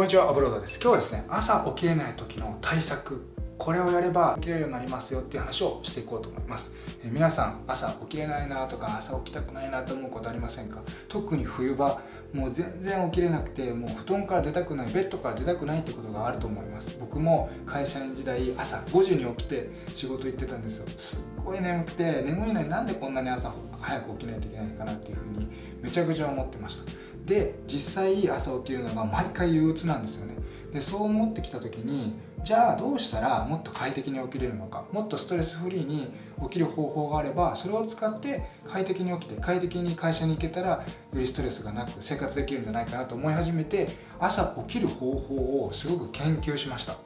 こんにちはアブロードです。今日はですね朝起きれない時の対策これをやれば起きれるようになりますよっていう話をしていこうと思います、え、皆さん朝起きれないなとか朝起きたくないなと思うことありませんか？特に冬場もう全然起きれなくてもう布団から出たくないベッドから出たくないってことがあると思います。僕も会社員時代朝5時に起きて仕事行ってたんですよ。すっごい眠くて眠いのになんでこんなに朝早く起きないといけないかなっていうふうにめちゃくちゃ思ってました。で実際朝起きるのが毎回憂鬱なんですよね。でそう思ってきた時にじゃあどうしたらもっと快適に起きれるのかもっとストレスフリーに起きる方法があればそれを使って快適に起きて快適に会社に行けたらよりストレスがなく生活できるんじゃないかなと思い始めて朝起きる方法をすごく研究しました。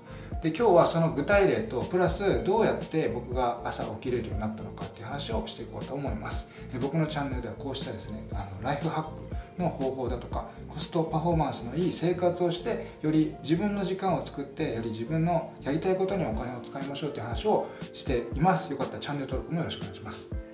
で今日はその具体例とプラスどうやって僕が朝起きれるようになったのかっていう話をしていこうと思います。僕のチャンネルではこうしたですねあのライフハックの方法だとかコストパフォーマンスのいい生活をしてより自分の時間を作ってより自分のやりたいことにお金を使いましょうという話をしています。よかったらチャンネル登録もよろしくお願いします。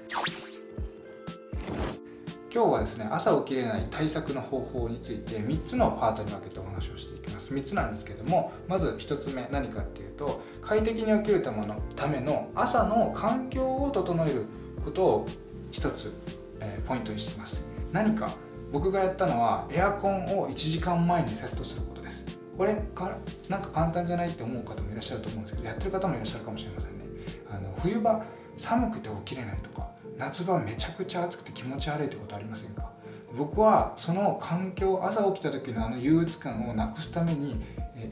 今日はですね朝起きれない対策の方法について3つのパートに分けてお話をしていきます。3つなんですけどもまず1つ目何かっていうと快適に起きるためのための朝の環境を整えることを1つ、えー、ポイントにしています。何か僕がやったのはエアコンを1時間前にセットすることです。これかなんか簡単じゃないって思う方もいらっしゃると思うんですけどやってる方もいらっしゃるかもしれませんね。あの冬場寒くて起きれないとか夏場めちゃくちゃ暑くて気持ち悪いってことありませんか？僕はその環境朝起きた時のあの憂鬱感をなくすために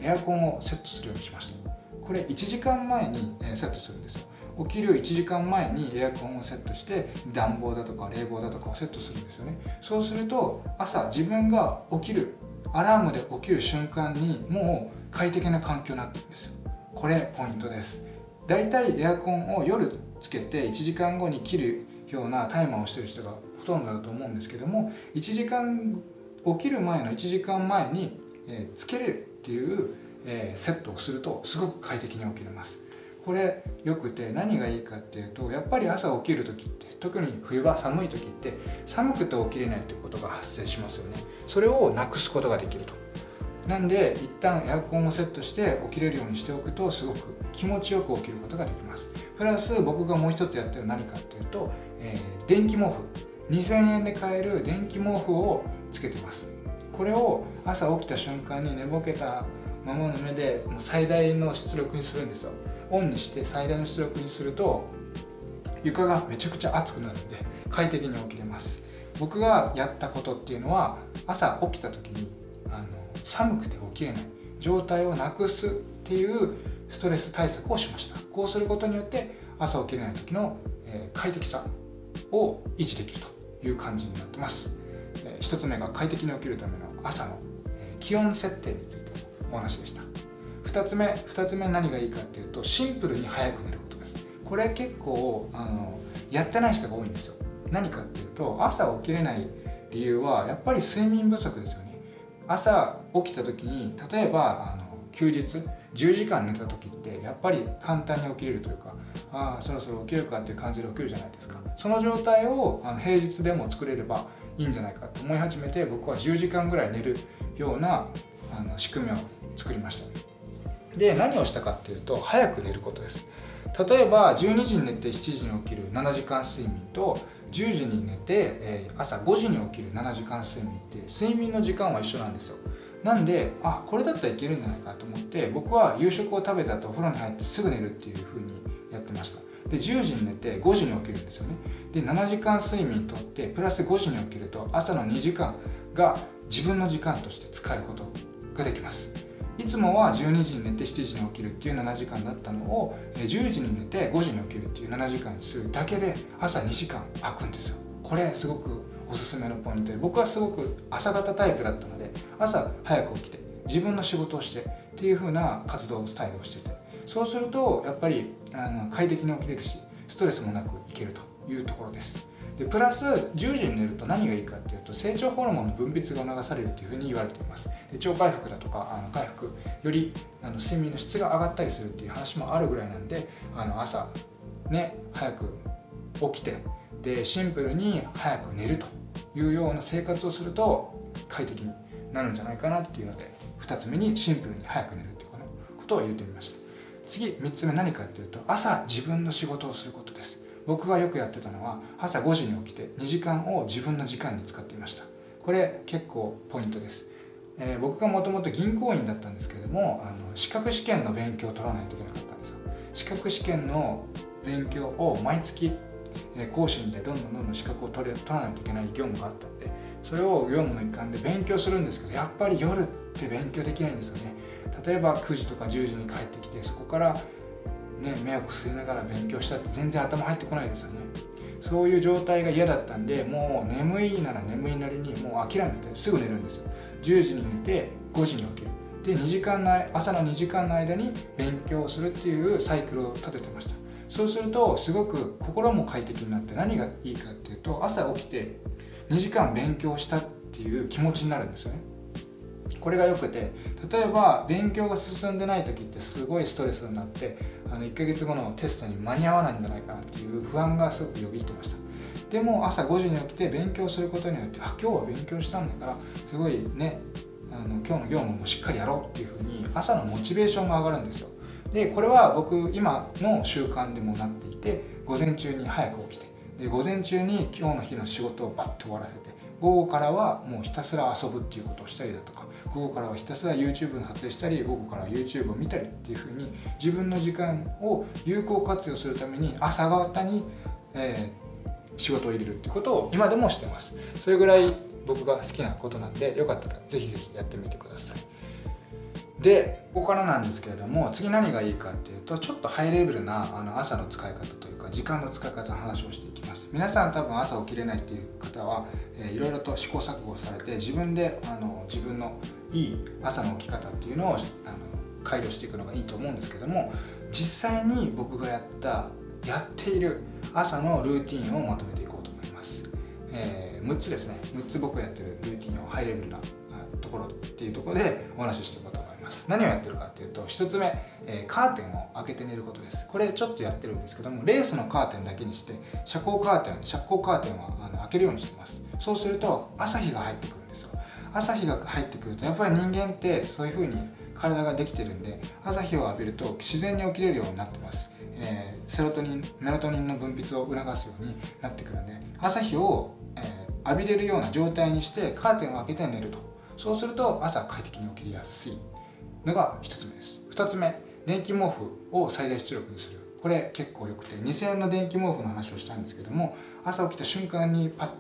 エアコンをセットするようにしました。これ1時間前にセットするんですよ。起きる1時間前にエアコンをセットして暖房だとか冷房だとかをセットするんですよね。そうすると朝自分が起きるアラームで起きる瞬間にもう快適な環境になってるんですよ。これポイントです。だいたいエアコンを夜つけて1時間後に切るようなタイマーをしてる人がほとんどだと思うんですけども1時間起きる前の1時間前に、つけれるっていう、セットをするとすごく快適に起きれます。これよくて何がいいかっていうとやっぱり朝起きる時って特に冬場寒い時って寒くて起きれないってことが発生しますよね。それをなくすことができると。なんで一旦エアコンをセットして起きれるようにしておくとすごく気持ちよく起きることができます。プラス僕がもう一つやってる何かっていうと、えー、電気毛布。2000円で買える電気毛布をつけてます。これを朝起きた瞬間に寝ぼけたままの目でもう最大の出力にするんですよ。オンにして最大の出力にすると床がめちゃくちゃ熱くなるんで快適に起きれます。僕がやったことっていうのは朝起きた時にあの寒くて起きれない。状態をなくすっていうストレス対策をしました。こうすることによって朝起きれない時の、え快適さを維持できるという感じになってます、え1つ目が快適に起きるための朝の、え気温設定について。お話でした。2つ目2つ目何がいいかっていうとシンプルに早く寝ることです。これ結構あのやってない人が多いんですよ。何かっていうと朝起きれない理由はやっぱり睡眠不足ですよね。朝起きた時に例えばあの休日10時間寝た時ってやっぱり簡単に起きれるというかああそろそろ起きるかっていう感じで起きるじゃないですか。その状態をあの平日でも作れればいいんじゃないかと思い始めて僕は10時間ぐらい寝るようなあの仕組みを作りましたで何をしたかっていうと早く寝ることです。例えば12時に寝て7時に起きる7時間睡眠と10時に寝て、え朝5時に起きる7時間睡眠って睡眠の時間は一緒なんですよ。なんであこれだったらいけるんじゃないかと思って僕は夕食を食べた後お風呂に入ってすぐ寝るっていう風にやってました。で10時に寝て5時に起きるんですよね。で7時間睡眠とってプラス5時に起きると朝の2時間が自分の時間として使えることができます。いつもは12時に寝て7時に起きるっていう7時間だったのを10時に寝て5時に起きるっていう7時間にするだけで朝2時間空くんですよ。これすごくおすすめのポイントで僕はすごく朝型タイプだったので朝早く起きて自分の仕事をしてっていう風な活動スタイルをしててそうするとやっぱりあの快適に起きれるしストレスもなくいけるというところです。でプラス10時に寝ると何がいいかっていうと成長ホルモンの分泌が促されるっていうふうに言われています。腸回復だとかあの回復よりあの睡眠の質が上がったりするっていう話もあるぐらいなんであの朝ね早く起きてでシンプルに早く寝るというような生活をすると快適になるんじゃないかなっていうので2つ目にシンプルに早く寝るっていうことを入れてみました。次3つ目何かっていうと朝自分の仕事をすることです。僕がよくやってたのは朝5時に起きて2時間を自分の時間に使っていました。これ結構ポイントです、えー、僕がもともと銀行員だったんですけれどもあの資格試験の勉強を取らないといけなかったんですよ。資格試験の勉強を毎月講師にでどんどんどんどん資格を取れ取らないといけない業務があったのでそれを業務の一環で勉強するんですけどやっぱり夜って勉強できないんですよね。例えば9時とか10時に帰ってきてそこから、ね、目をくすりながら勉強したって全然頭入ってこないですよね。そういう状態が嫌だったんでもう眠いなら眠いなりにもう諦めてすぐ寝るんですよ。10時に寝て5時に起きる。で2時間の朝の2時間の間に勉強するっていうサイクルを立ててました。そうするとすごく心も快適になって何がいいかっていうと朝起きて2時間勉強したっていう気持ちになるんですよね。これがよくて例えば勉強が進んでない時ってすごいストレスになってあの1ヶ月後のテストに間に合わないんじゃないかなっていう不安がすごくよぎってました。でも朝5時に起きて勉強することによってあ今日は勉強したんだからすごいねあの今日の業務もしっかりやろうっていうふうに朝のモチベーションが上がるんですよ。でこれは僕今の習慣でもなっていて午前中に早く起きてで午前中に今日の日の仕事をバッと終わらせて午後からはもうひたすら遊ぶっていうことをしたりだとか午後からはひたすら YouTube の撮影したり午後からは YouTube を見たりっていうふうに自分の時間を有効活用するために朝方に、えー、仕事を入れるってことを今でもしてます。それぐらい僕が好きなことなんでよかったら是非是非やってみてください。でここからなんですけれども次何がいいかっていうとちょっとハイレベルなあの朝の使い方というか時間の使い方の話をしていきます。皆さん多分朝起きれないっていう方は、えー、いろいろと試行錯誤されて自分であの自分のいい朝の起き方っていうのをあの改良していくのがいいと思うんですけども実際に僕がやったやっている朝のルーティンをまとめていこうと思います、えー、6つですね。6つ僕がやってるルーティンをハイレベルなところっていうところでお話ししていこうとます。何をやってるかっていうと1つ目、えー、カーテンを開けて寝ることです。これちょっとやってるんですけどもレースのカーテンだけにして遮光カーテン遮光カーテンはあの開けるようにしてます。そうすると朝日が入ってくるんですよ。朝日が入ってくるとやっぱり人間ってそういう風に体ができてるんで朝日を浴びると自然に起きれるようになってます、えー、セロトニンメラトニンの分泌を促すようになってくるんで朝日を、えー、浴びれるような状態にしてカーテンを開けて寝ると。そうすると朝快適に起きやすい。のが1つ目です。2つ目電気毛布を最大出力にする。これ結構よくて2000円の電気毛布の話をしたんですけども朝起きた瞬間にパッと、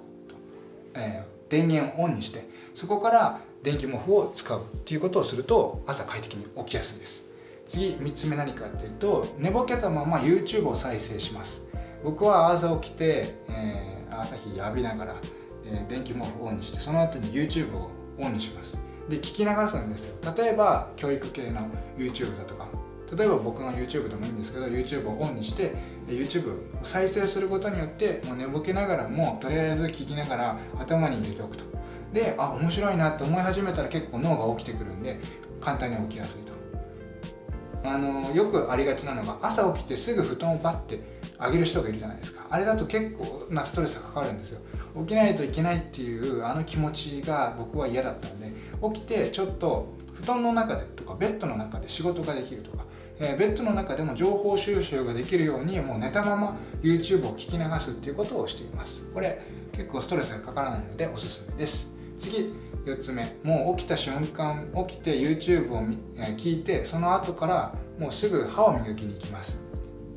えー、電源をオンにしてそこから電気毛布を使うっていうことをすると朝快適に起きやすいです。次3つ目何かっていうと寝ぼけたまま YouTube を再生します。僕は朝起きて、えー、朝日浴びながら、えー、電気毛布をオンにしてその後に YouTube をオンにします。で聞き流すんですよ。例えば教育系の YouTube だとか。例えば僕の YouTube でもいいんですけど YouTube をオンにして YouTube を再生することによってもう寝ぼけながらもとりあえず聞きながら頭に入れておくと。であ面白いなって思い始めたら結構脳が起きてくるんで簡単に起きやすいと。あのよくありがちなのが朝起きてすぐ布団をバッて上げる人がいるじゃないですか。あれだと結構なストレスがかかるんですよ。起きないといけないっていうあの気持ちが僕は嫌だったんで起きてちょっと布団の中でとかベッドの中で仕事ができるとか、えー、ベッドの中でも情報収集ができるようにもう寝たまま YouTube を聞き流すっていうことをしています。これ結構ストレスがかからないのでおすすめです。次4つ目。もう起きた瞬間起きて YouTube をえ聞いてその後からもうすぐ歯を磨きに行きます。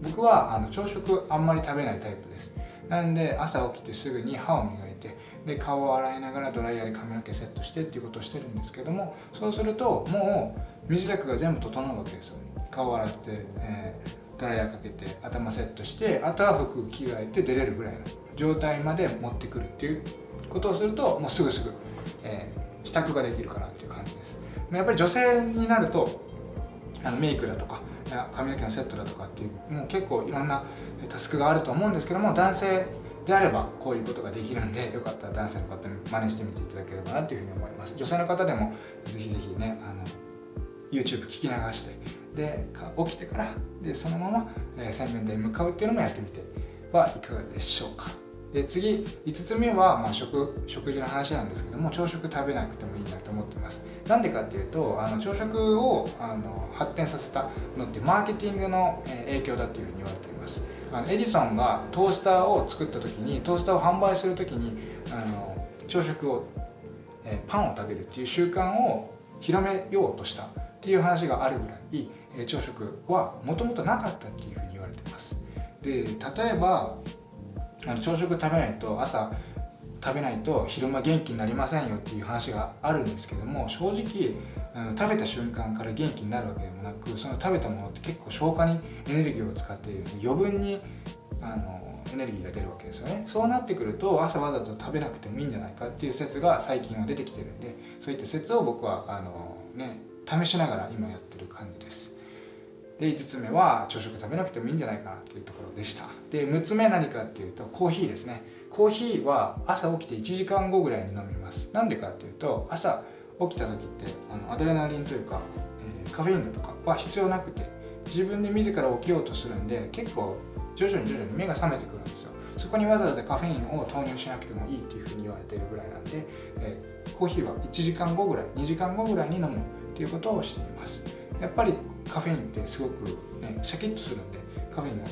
僕はあの朝食あんまり食べないタイプです。なんで朝起きてすぐに歯を磨いてで顔を洗いながらドライヤーで髪の毛セットしてっていうことをしてるんですけどもそうするともう身支度が全部整うわけですよ。顔を洗って、えー、ドライヤーかけて頭セットしてあとは服着替えて出れるぐらいの状態まで持ってくるっていうことをするともうすぐすぐ、えー、支度ができるかなっていう感じです。やっぱり女性になるとあのメイクだとか髪の毛のセットだとかっていうもう結構いろんなタスクがあると思うんですけども男性であればこういうことができるんでよかったら男性の方に真似してみていただければなというふうに思います。女性の方でもぜひぜひねあの YouTube 聞き流してで起きてからでそのまま、洗面台に向かうっていうのもやってみてはいかがでしょうか。で次5つ目は、まあ食、食事の話なんですけども朝食食べなくてもいいなと思ってます。なんでかっていうとあの朝食をあの発展させたのってマーケティングの影響だっていうふうに言われています。あのエジソンがトースターを作った時にトースターを販売する時にあの朝食を、えパンを食べるっていう習慣を広めようとしたっていう話があるぐらい、え朝食はもともとなかったっていうふうに言われてます。で例えばあの朝食食べないと朝食べないと昼間元気になりませんよっていう話があるんですけども正直あの食べた瞬間から元気になるわけでもなくその食べたものって結構消化にエネルギーを使っている。ので余分にあのエネルギーが出るわけですよね。そうなってくると朝わざと食べなくてもいいんじゃないかっていう説が最近は出てきてるんでそういった説を僕はあの、ね、試しながら今やってる感じです。で5つ目は朝食食べなくてもいいんじゃないかなっていうところでした。で6つ目何かっていうとコーヒーですね。コーヒーは朝起きて1時間後ぐらいに飲みます。なんでかっていうと朝起きた時ってあのアドレナリンというか、えー、カフェインだとかは必要なくて自分で自ら起きようとするんで結構徐々に徐々に目が覚めてくるんですよ。そこにわざわざカフェインを投入しなくてもいいっていうふうに言われているぐらいなんで、えー、コーヒーは1時間後ぐらい2時間後ぐらいに飲むっていうことをしています。やっぱりカフェインってすごくねシャキッとするんでカフェインを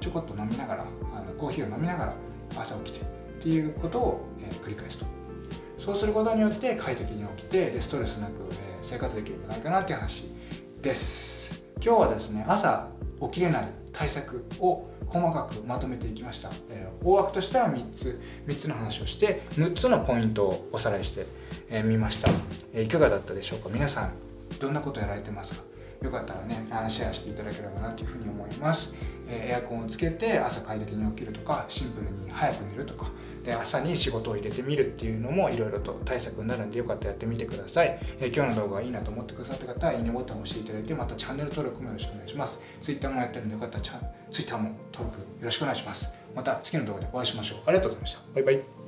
ちょこっと飲みながらあのコーヒーを飲みながら朝起きてっていうことを、え、繰り返すと。そうすることによって快適に起きてでストレスなく、えー、生活できるんじゃないかなっていう話です。今日はですね朝起きれない対策を細かくまとめていきました、えー、大枠としては3つ3つの話をして6つのポイントをおさらいしてみ、えー、ました、えー、いかがだったでしょうか？皆さんどんなことやられてますか？よかったらねあのシェアしていただければなというふうに思います、えエアコンをつけて朝快適に起きるとかシンプルに早く寝るとか。で朝に仕事を入れてみるっていうのもいろいろと対策になるんでよかったらやってみてください、え今日の動画がいいなと思ってくださった方はいいねボタンを押していただいてまたチャンネル登録もよろしくお願いします。Twitter もやってるんでよかったら Twitter も登録よろしくお願いします。また次の動画でお会いしましょう。ありがとうございました。バイバイ。